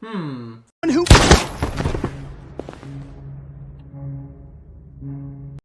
Hmm.